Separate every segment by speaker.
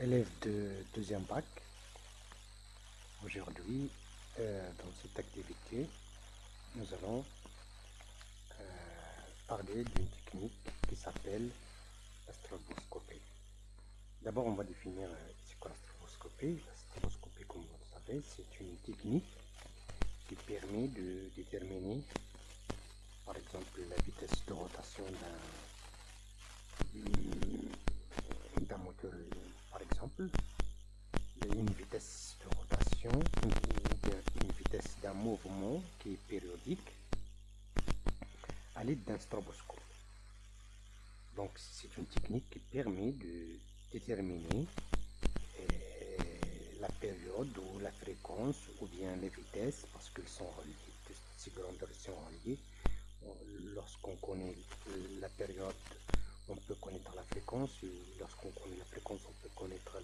Speaker 1: élève de deuxième bac. Aujourd'hui, euh, dans cette activité, nous allons euh, parler d'une technique qui s'appelle la stroboscopie. D'abord, on va définir euh, ce qu'est la stroboscopie. La stroboscopie, comme vous le savez, c'est une technique qui permet de déterminer, par exemple, la vitesse de rotation d'un moteur exemple, une vitesse de rotation, une, vitesse d'un mouvement qui est périodique à l'aide d'un stroboscope. Donc c'est une technique qui permet de déterminer euh, la période ou la fréquence ou bien les vitesses parce qu'ils sont reliés, ces grandeurs sont reliées. Lorsqu'on connaît la période on peut connaître la fréquence. Lorsqu'on connaît la fréquence, on peut connaître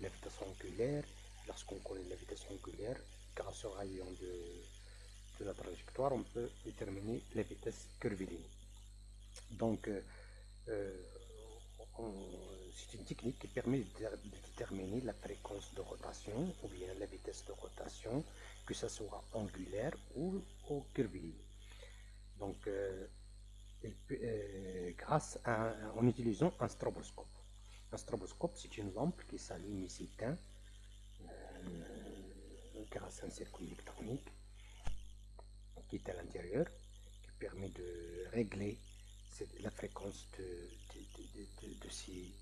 Speaker 1: la vitesse angulaire. Lorsqu'on connaît la vitesse angulaire, grâce au rayon de, la trajectoire, on peut déterminer la vitesse curviligne. Donc, euh, euh, c'est une technique qui permet de, déterminer la fréquence de rotation ou bien la vitesse de rotation, que ce soit angulaire ou, curviligne. Donc, euh, euh, grâce à, en utilisant un stroboscope. Un stroboscope, c'est une lampe qui s'allume ici euh, grâce à un circuit électronique qui est à l'intérieur, qui permet de régler la fréquence de, de, ces,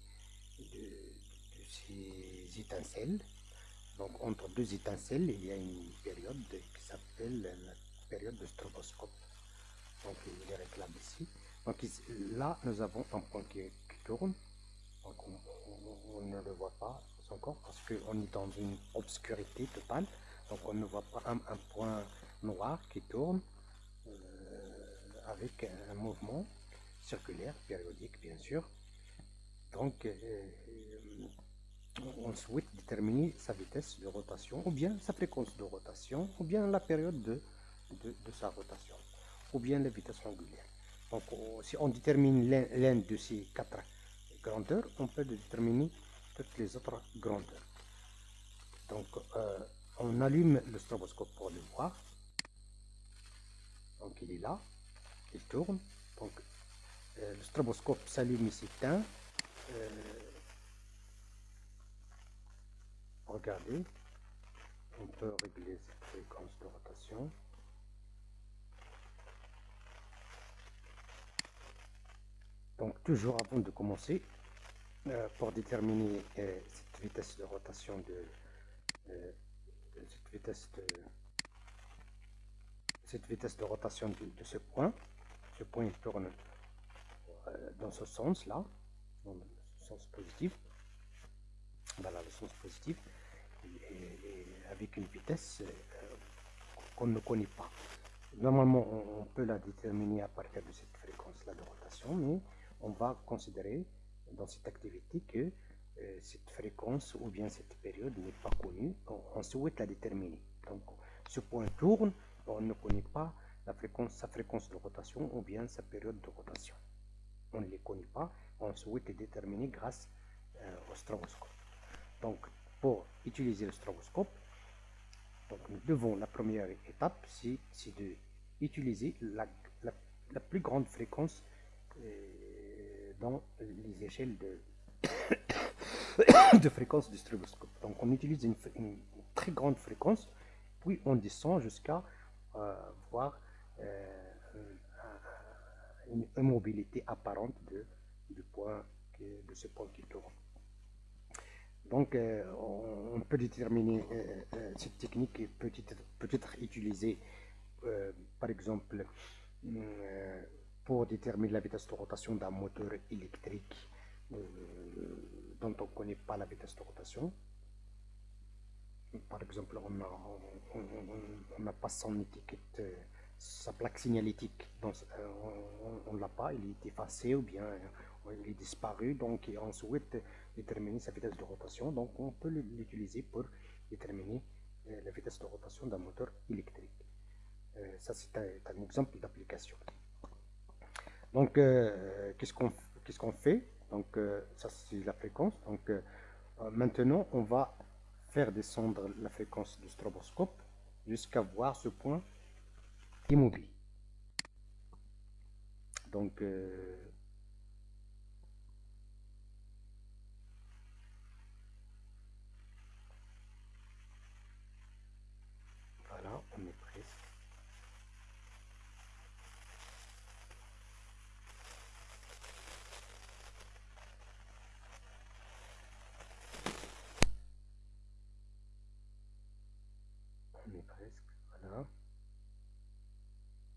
Speaker 1: ces, étincelles. Donc entre deux étincelles, il y a une période qui s'appelle la période de stroboscope donc il est réclame ici. Donc là, nous avons un point qui, tourne, donc on, ne le voit pas encore parce qu'on est dans une obscurité totale, donc on ne voit pas un, point noir qui tourne euh, avec un mouvement circulaire, périodique bien sûr. Donc euh, on souhaite déterminer sa vitesse de rotation, ou bien sa fréquence de rotation, ou bien la période de sa rotation ou bien la vitesse angulaire. Donc, si on détermine l'un de ces quatre grandeurs, on peut déterminer toutes les autres grandeurs. Donc, euh, on allume le stroboscope pour le voir. Donc, il est là, il tourne. Donc, euh, le stroboscope s'allume ici. Euh, regardez, on peut régler cette fréquence de rotation. Donc toujours avant de commencer, euh, pour déterminer euh, cette vitesse de rotation de euh, cette vitesse de cette vitesse de rotation de, ce point, ce point il tourne dans ce sens là, dans le sens positif, voilà le sens positif, avec une vitesse qu'on ne connaît pas. Normalement, on, peut la déterminer à partir de cette fréquence là de rotation, mais on va considérer dans cette activité que euh, cette fréquence ou bien cette période n'est pas connue, on, souhaite la déterminer. Donc ce point tourne, on ne connaît pas la sa fréquence de rotation ou bien sa période de rotation. On ne les connaît pas, on souhaite les déterminer grâce euh, au stroboscope. Donc pour utiliser le stroboscope, donc nous devons, la première étape, c'est de utiliser la, la, plus grande fréquence euh, les échelles de, fréquence du stroboscope. Donc on utilise une, très grande fréquence, puis on descend jusqu'à euh, voir euh, une immobilité apparente de, du point de ce point qui tourne. Donc, euh, on, peut déterminer cette technique qui peut être, peut être utilisée, par exemple, pour déterminer la vitesse de rotation d'un moteur électrique euh, dont on ne connaît pas la vitesse de rotation. Par exemple, on n'a pas son étiquette, euh, sa plaque signalétique, donc, euh, on ne l'a pas, il est effacé ou bien il est disparu, donc on souhaite déterminer sa vitesse de rotation, donc on peut l'utiliser pour déterminer la vitesse de rotation d'un moteur électrique. ça, c'est un exemple d'application. Donc, euh, qu'est-ce qu'on qu'est-ce qu'on fait? Donc, euh, ça c'est la fréquence. Donc, euh, maintenant, on va faire descendre la fréquence du stroboscope jusqu'à voir ce point immobile. Donc,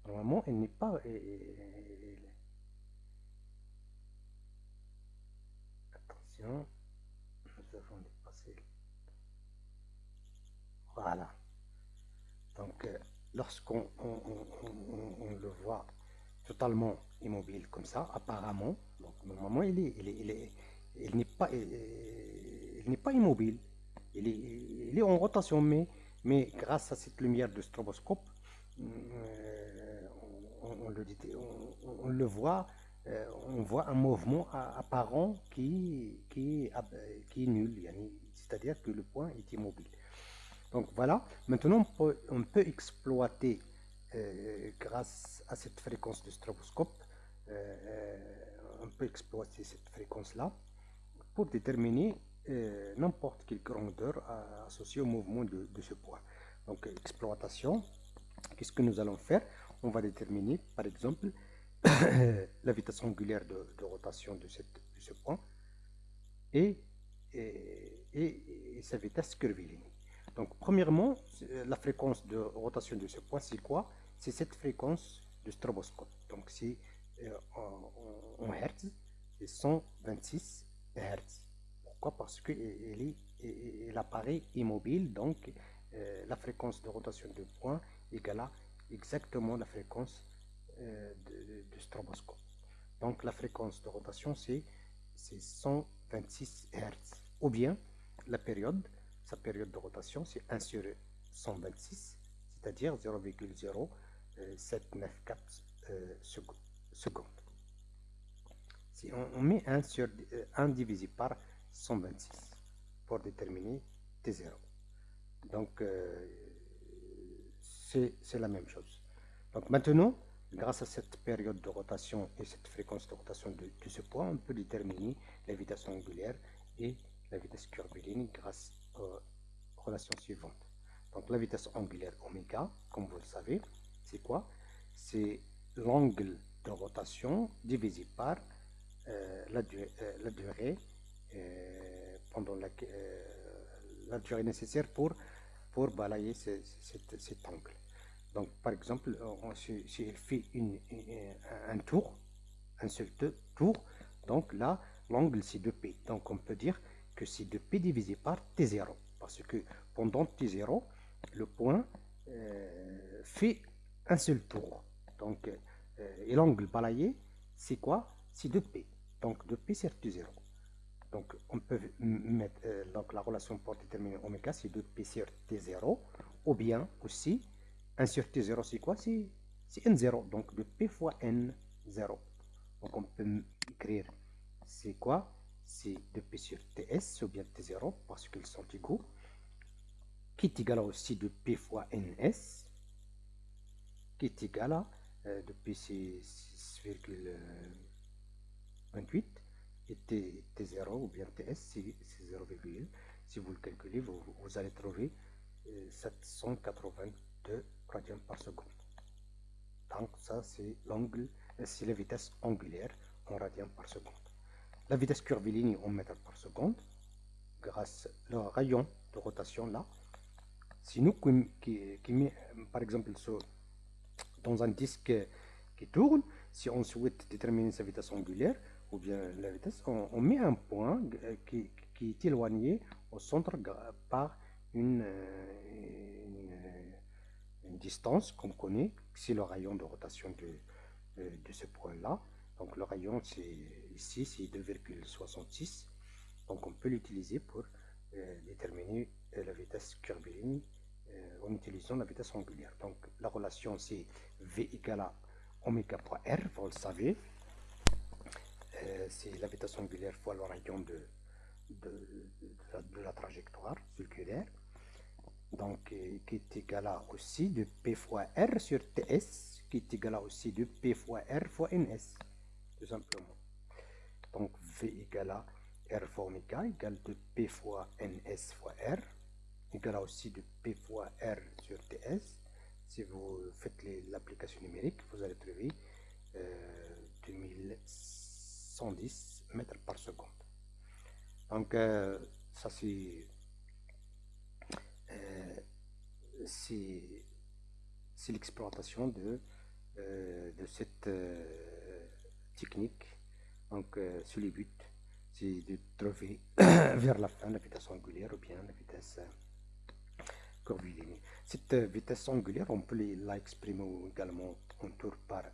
Speaker 1: Normalement, elle n'est pas... Attention, nous avons dépassé. Voilà. Donc, euh, lorsqu'on on, le voit totalement immobile comme ça, apparemment, donc normalement, il est, il est, il est, il n'est pas, il n'est pas immobile. Il est, il est en rotation, mais, mais grâce à cette lumière de stroboscope, euh, on, le, voit, euh, on voit un mouvement apparent qui, qui, qui est nul, c'est-à-dire que le point est immobile. Donc voilà, maintenant on peut, exploiter euh, grâce à cette fréquence de stroboscope, on peut exploiter cette fréquence-là pour déterminer n'importe quelle grandeur associée au mouvement de, ce point. Donc exploitation, Qu'est-ce que nous allons faire? On va déterminer, par exemple, la vitesse angulaire de, rotation de, ce point et, sa vitesse curviligne. Donc, premièrement, la fréquence de rotation de ce point, c'est quoi? C'est cette fréquence de stroboscope. Donc, c'est euh, en, Hertz, c'est 126 Hertz. Pourquoi? Parce qu'elle apparaît immobile, donc euh, la fréquence de rotation de point égale à exactement la fréquence euh, de, stroboscope. Donc la fréquence de rotation c'est 126 Hz. Ou bien la période, sa période de rotation c'est 1 sur 126, c'est-à-dire 0,0794 euh, secondes. Si on, met 1 sur 1 divisé par 126 pour déterminer T0. Donc, euh, c'est la même chose. Donc maintenant, grâce à cette période de rotation et cette fréquence de rotation de, ce point, on peut déterminer la vitesse angulaire et la vitesse curviligne grâce aux relations suivantes. Donc la vitesse angulaire oméga, comme vous le savez, c'est quoi? C'est l'angle de rotation divisé par euh, la, euh, la, durée pendant la, la durée nécessaire pour pour balayer cet angle. Donc, par exemple, si, elle fait une, un tour, un seul tour, donc là, l'angle c'est 2p. Donc, on peut dire que c'est 2p divisé par t0. Parce que pendant t0, le point euh, fait un seul tour. Donc, euh, et l'angle balayé, c'est quoi? C'est 2p. Donc, 2p c'est t0. Donc, on peut mettre euh, donc, la relation pour déterminer oméga, c'est 2p sur t0, ou bien aussi, 1 sur t0, c'est quoi? C'est n0, donc 2p fois n0. Donc, on peut écrire, c'est quoi? C'est 2p sur ts, ou bien t0, parce qu'ils sont égaux, qui est égal à aussi 2p fois ns, qui est égal à 2p, c'est 6,28, et T, 0 ou bien TS, c'est 0,1. Si vous le calculez, vous, allez trouver 782 euh, radians par seconde. Donc ça, c'est l'angle, c'est la vitesse angulaire en radians par seconde. La vitesse curviligne en mètres par seconde, grâce au rayon de rotation là, si nous qui, met par exemple dans un disque qui tourne, si on souhaite déterminer sa vitesse angulaire, on, met un point euh, qui, est éloigné au centre par une, euh, une, distance qu'on connaît, c'est le rayon de rotation de, ce point-là. Donc le rayon, c'est ici, c'est 2,66. Donc on peut l'utiliser pour euh, déterminer la vitesse curviligne en utilisant la vitesse angulaire. Donc la relation, c'est V égale à oméga fois R, vous le savez. Euh, c'est la vitesse angulaire fois rayon de, de, la, trajectoire circulaire, donc qui est égal à aussi de P fois R sur TS, qui est égal à aussi de P fois R fois NS, tout simplement. Donc V égale à R fois oméga égale de P fois NS fois R, égale à aussi de P fois R sur TS. Si vous faites l'application numérique, vous allez trouver 2110 euh, mètres par seconde. Donc, euh, ça c'est euh, c'est l'exploitation de, de cette technique. Donc, sur les buts, c'est de trouver vers la fin la vitesse angulaire ou bien la vitesse curviligne. Cette vitesse angulaire, on peut l'exprimer également en tour par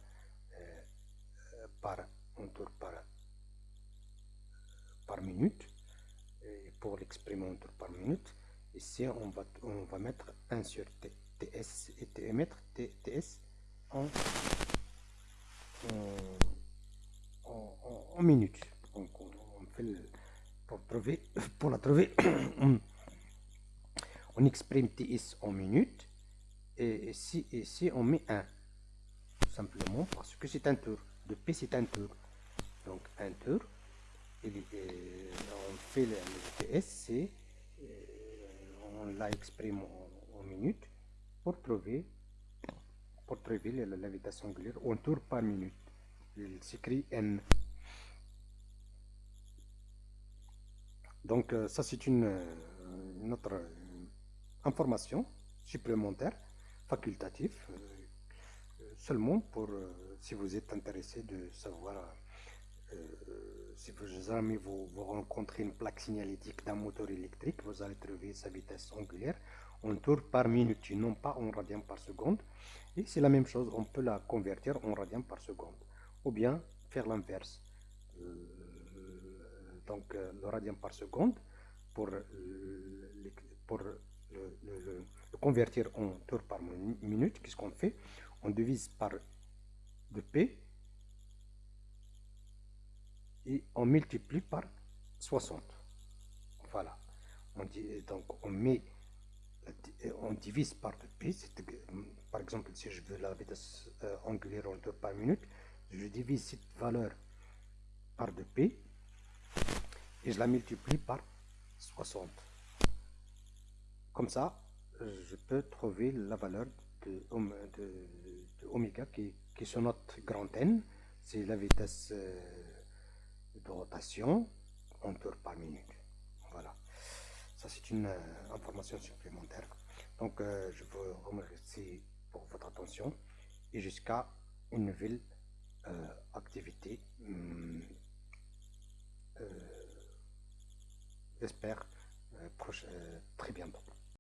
Speaker 1: par, un tour par, par minute. Et pour tour par minute, ici on va, on va mettre 1 sur TS et mettre TS en, en, en, on, fait pour, trouver, pour la trouver, on, exprime TS en minutes et ici, ici on met 1 simplement parce que c'est un tour de P c'est un tour. Donc un tour, on fait le, TS, c'est on la exprime en, minutes pour trouver pour trouver la, vitesse angulaire en tour par minute. Il s'écrit N. Donc euh, ça c'est une, autre information supplémentaire, facultative, euh, seulement pour si vous êtes intéressé de savoir euh, si vous jamais vous, rencontrez une plaque signalétique d'un moteur électrique, vous allez trouver sa vitesse angulaire en tour par minute, non pas en radian par seconde. Et c'est la même chose, on peut la convertir en radian par seconde. Ou bien faire l'inverse. Euh, donc euh, le radian par seconde, pour, pour le, convertir en tour par minute, qu'est-ce qu'on fait? On divise par de P on multiplie par 60. Voilà. On donc on met, on divise par de P. Par exemple, si je veux la vitesse euh, angulaire en par minute, je divise cette valeur par de P et je la multiplie par 60. Comme ça, je peux trouver la valeur de, de, oméga qui, qui est notre grand N, c'est la vitesse euh, de rotation en tour par minute. Voilà, ça c'est une euh, information supplémentaire. Donc euh, je vous remercie pour votre attention et jusqu'à une nouvelle activité. Hum, j'espère très bientôt.